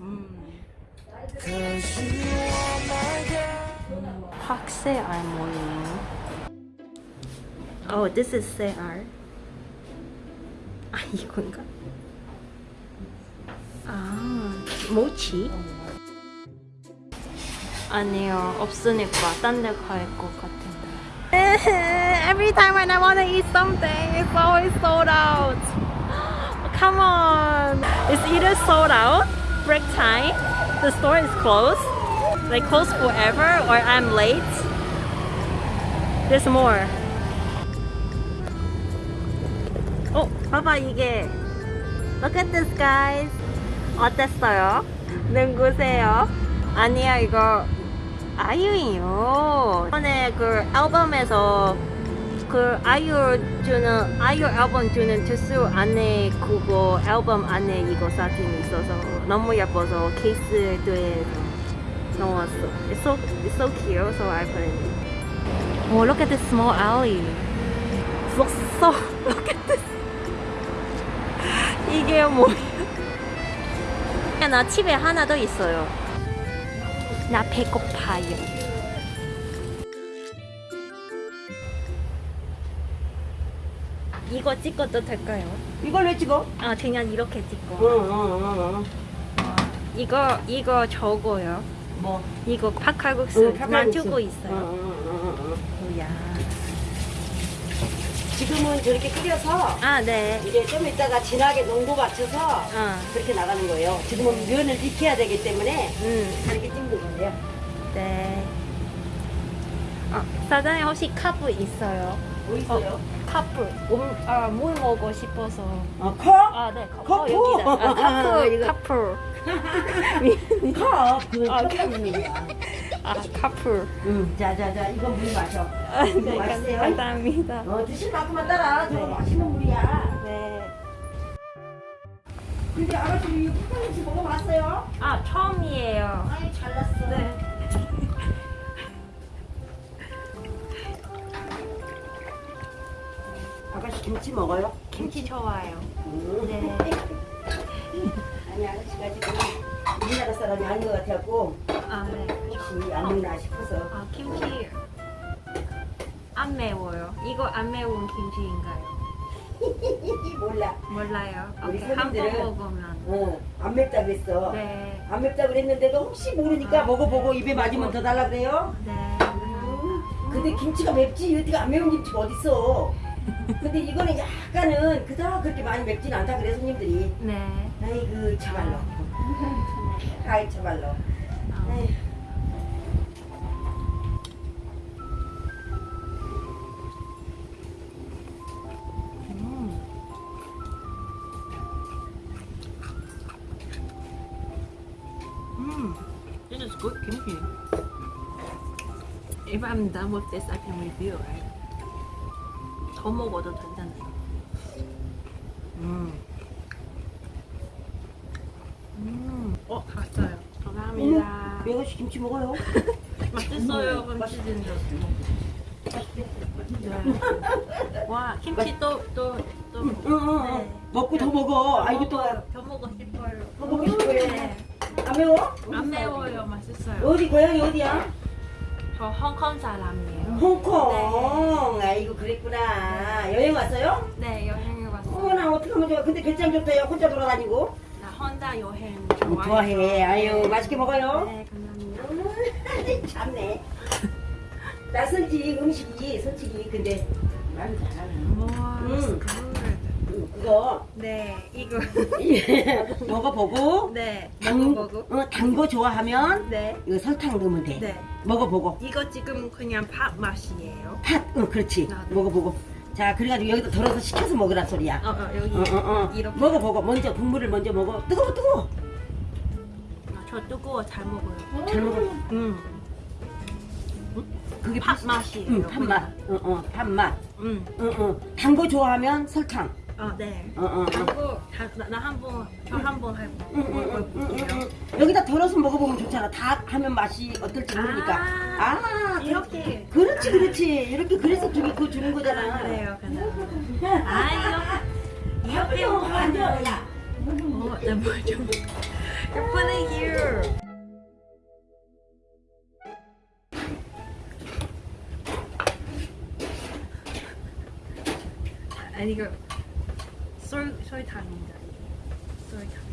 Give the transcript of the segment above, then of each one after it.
음. 확새알 모임. Oh, this is 새알. 아, 이건가? 아, 모치? 아니요, 없으니까 딴 데 갈 것 같은데. Every time when I want to eat something, it's always sold out. Come on. It's either sold out, break time, the store is closed, they close forever, or I'm late. There's more. 어, 봐봐 이게. Look at this guys. 어땠어요? 눈구세요? 아니야 이거 아이유예요. 이번에 그 앨범에서 그 아이유 주는 아이유 앨범 주는 주스 안에 그거 앨범 안에 이거 사진이 있어서 너무 예뻐서 케이스에 넣었어. It's so it's so cute, so I put it. Oh, look at this small alley. So so look at this. 이게 뭐야? 나 집에 하나 더 있어요. 나 배고파요. 이거 찍어도 될까요? 이걸 왜 찍어? 아 그냥 이렇게 찍고. 응 응 응 이거 이거 저거요. 뭐? 이거 팥칼국수 응. 놔두고 있어요. 응응응응 뭐야? 지금은 저렇게 끓여서 아 네. 이제 좀 이따가 진하게 농도 맞춰서 어. 그렇게 나가는 거예요. 지금은 면을 익혀야 되기 때문에 음. 이렇게 찍는 거예요. 네. 아, 사장님 혹시 카프 있어요? 뭐 있어요? 카프. 물, 아, 물 먹고 싶어서. 어, 컵? 아, 네. 컵. 커프? 어, 여기다. 아, 카프. 이거- 카프. 컵? 그 아, 컵입니다. 아, 카프. 응, 자자자, 이거 물 마셔. 아, 네, 맛있어요? 감사합니다. 어, 드실 만큼만 따라. 저거 네. 맛있는 물이야. 네. 근데 아가씨 이거 팥칼국수 먹어봤어요? 아, 처음이에요. 아이, 잘났어. 네. 김치 먹어요? 김치 좋아요. 음. 네. 아니 아가씨가 지금 우리나라 사람이 아닌 것 같아갖고 아, 네. 혹시 안 먹나 싶어서 아, 김치 안 매워요. 이거 안 매운 김치인가요? 몰라 몰라요. 우리 오케이, 한번 먹으면. 어, 안 맵다 그랬어 네. 안 맵다 그랬는데도 혹시 모르니까 아. 먹어보고 입에 맞으면 더 달라 그래요? 네. 음, 근데 김치가 맵지 어디가 안 매운 김치가 어딨어 근데 이거는 약간은 그닥 그렇게 많이 맵진 않다 그래 손님들이 네. 아이고 참말로 아이 참말로 어. 에휴. 음. Mm. This is good kimchi. If I'm done with this, I can review, right? 더 먹어도 된다네요. 음. 음. 어, 갔어요. 감사합니다. 음, 아가씨 김치 먹어요 맛있어요, 김치진저. 네. 와, 김치 또, 또, 또. 응, 응, 응. 네. 먹고 더 먹어 아이고 또 더 먹고 싶어요. 더 먹고 싶어요 네. 안 매워? 안 매워요, 맛있어요. 어디 고향이 어디야? 저 홍콩 사람이에요. 홍콩. 아이고 그랬구나. 여행 왔어요? 네, 여행을 왔어요. 어머나 어떻게 하면 좋아. 근데 배짱 좋다요. 혼자 돌아다니고. 나 혼자 여행 어, 좋아해요. 좋아해. 아유 맛있게 먹어요. 네, 감사합니다. 음, 참네. 낯설지 음식이 솔직히 근데 말은 잘하네. 와, 음. good. 음, 네, 이거. 먹어보고. 네, 단, 먹어보고. 어, 단거 좋아하면 네, 이거 설탕 넣으면 돼. 네. 먹어보고. 이거 지금 그냥 밥 맛이에요. 팥, 응, 그렇지. 아, 네. 먹어보고. 자, 그래가지고 여기다 덜어서 식혀서 먹으라 소리야. 어, 어, 여기. 어, 어, 어. 이렇게. 먹어보고. 먼저 국물을 먼저 먹어. 뜨거워, 뜨거워. 아, 저 뜨거워 잘 먹어요. 잘 먹어. 음, 그게 밥 팥- 맛이에요. 응, 팥맛. 어, 어, 팥맛. 음, 응, 응. 단거 좋아하면 설탕. 어, 네. 어, 어, 어. 이거 나한번 저 한번 응, 해볼게요. 여기다 덜어서 먹어보면 좋잖아. 다 하면 맛이 어떨지 모르니까. 아, 아, 이렇게. 그렇지, 그렇지. 이렇게 그래서 주기 그거 주는 거잖아. 그래요, 그냥. 아, 이렇게. 이렇게 앉아, 먹으면. 앉아, 야. 어, 네, 뭐 좀. You put it here. 아니 이거 설 설탕입니다. 이게. 설탕.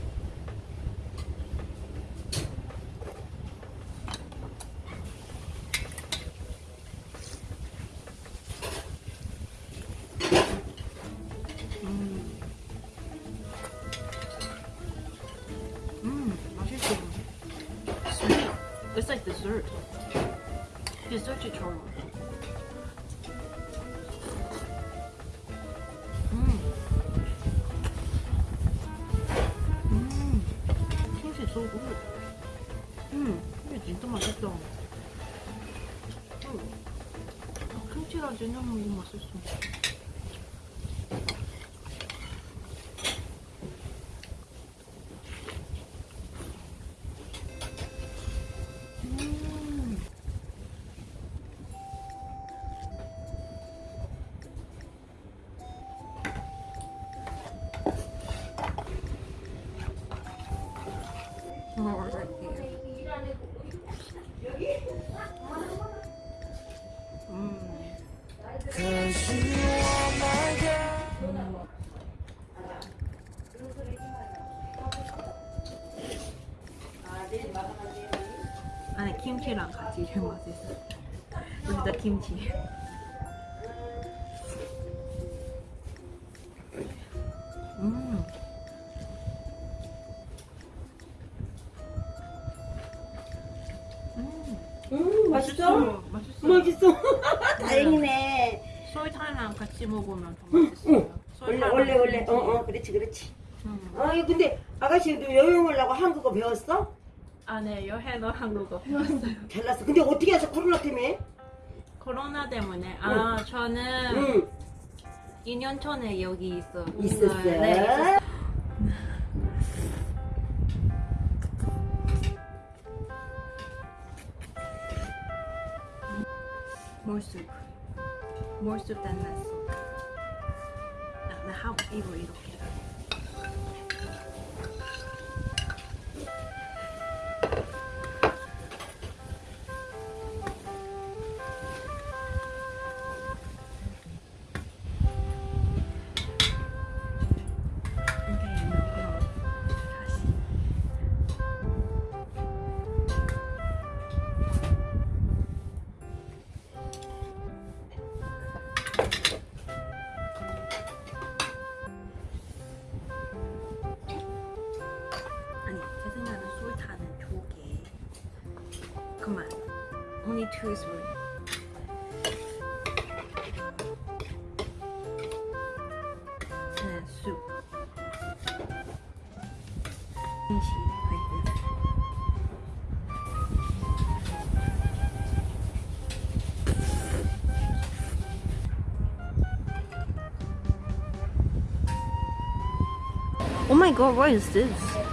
Like dessert. 디저트처럼. 음. 음. 김치 so good. 음, 이게 진짜 맛있다. 음. 아, 진짜 너무 맛있어. 음. 안에 김치랑 같이 제일 맛있어. 진짜 김치. 맛있어? 맛있어. 맛있어. 다행이네. 설탕이랑 같이 먹으면 더 맛있어요. 응. 원래 원래 원래. 어어 그렇지 그렇지. 음. 아 근데 아가씨도 여행을 하고 한국어 배웠어? 아, 네, 여행은 한국어 배웠어요. 잘났어. 근데 어떻게 해서 코로나 때문에? 코로나 때문에. 아, 저는 응. 2년 전에 여기 있어. 있었어. 네, 있었어. More soup. More soup than less soup. 나, 나 하고 이거 이 two spoon and soup Oh my god, what is this?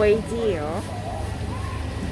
돼지요.